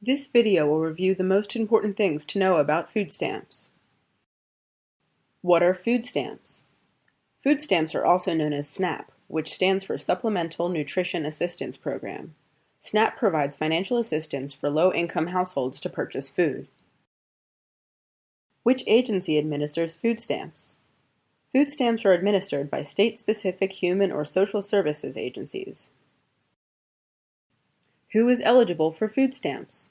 This video will review the most important things to know about food stamps. What are food stamps? Food stamps are also known as SNAP, which stands for Supplemental Nutrition Assistance Program. SNAP provides financial assistance for low-income households to purchase food. Which agency administers food stamps? Food stamps are administered by state-specific human or social services agencies. Who is eligible for food stamps?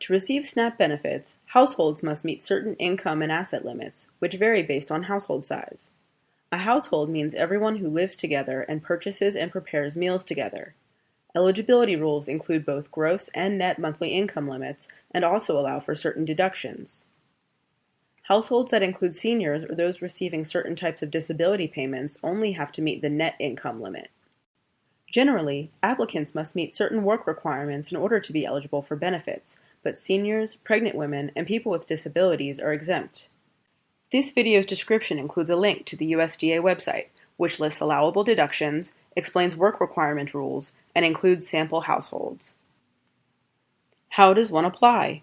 To receive SNAP benefits, households must meet certain income and asset limits, which vary based on household size. A household means everyone who lives together and purchases and prepares meals together. Eligibility rules include both gross and net monthly income limits and also allow for certain deductions. Households that include seniors or those receiving certain types of disability payments only have to meet the net income limit. Generally, applicants must meet certain work requirements in order to be eligible for benefits, but seniors, pregnant women, and people with disabilities are exempt. This video's description includes a link to the USDA website, which lists allowable deductions, explains work requirement rules, and includes sample households. How does one apply?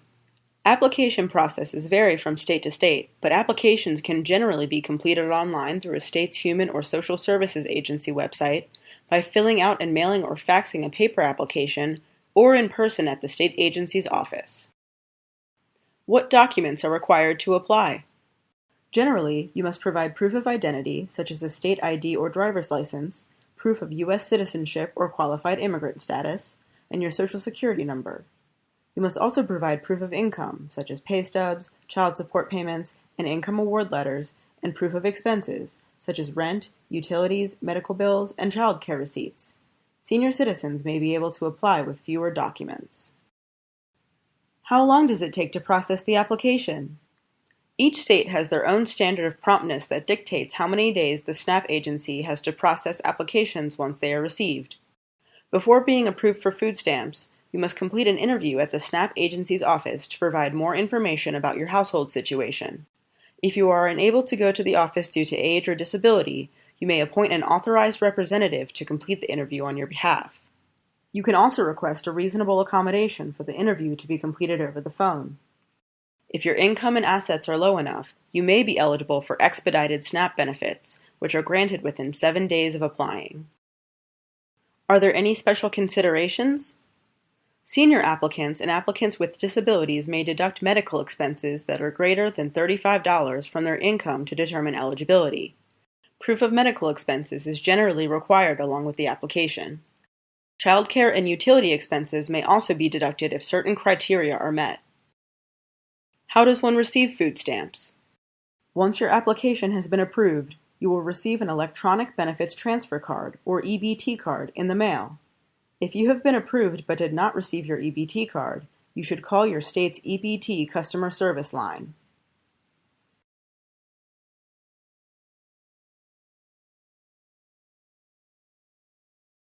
Application processes vary from state to state, but applications can generally be completed online through a state's Human or Social Services Agency website, by filling out and mailing or faxing a paper application, or in person at the state agency's office. What documents are required to apply? Generally, you must provide proof of identity, such as a state ID or driver's license, proof of U.S. citizenship or qualified immigrant status, and your social security number. You must also provide proof of income, such as pay stubs, child support payments, and income award letters, and proof of expenses, such as rent, utilities, medical bills, and child care receipts. Senior citizens may be able to apply with fewer documents. How long does it take to process the application? Each state has their own standard of promptness that dictates how many days the SNAP agency has to process applications once they are received. Before being approved for food stamps, you must complete an interview at the SNAP agency's office to provide more information about your household situation. If you are unable to go to the office due to age or disability, you may appoint an authorized representative to complete the interview on your behalf. You can also request a reasonable accommodation for the interview to be completed over the phone. If your income and assets are low enough, you may be eligible for expedited SNAP benefits, which are granted within seven days of applying. Are there any special considerations? Senior applicants and applicants with disabilities may deduct medical expenses that are greater than $35 from their income to determine eligibility. Proof of medical expenses is generally required along with the application. Childcare and utility expenses may also be deducted if certain criteria are met. How does one receive food stamps? Once your application has been approved, you will receive an Electronic Benefits Transfer Card, or EBT card, in the mail. If you have been approved but did not receive your EBT card, you should call your state's EBT customer service line.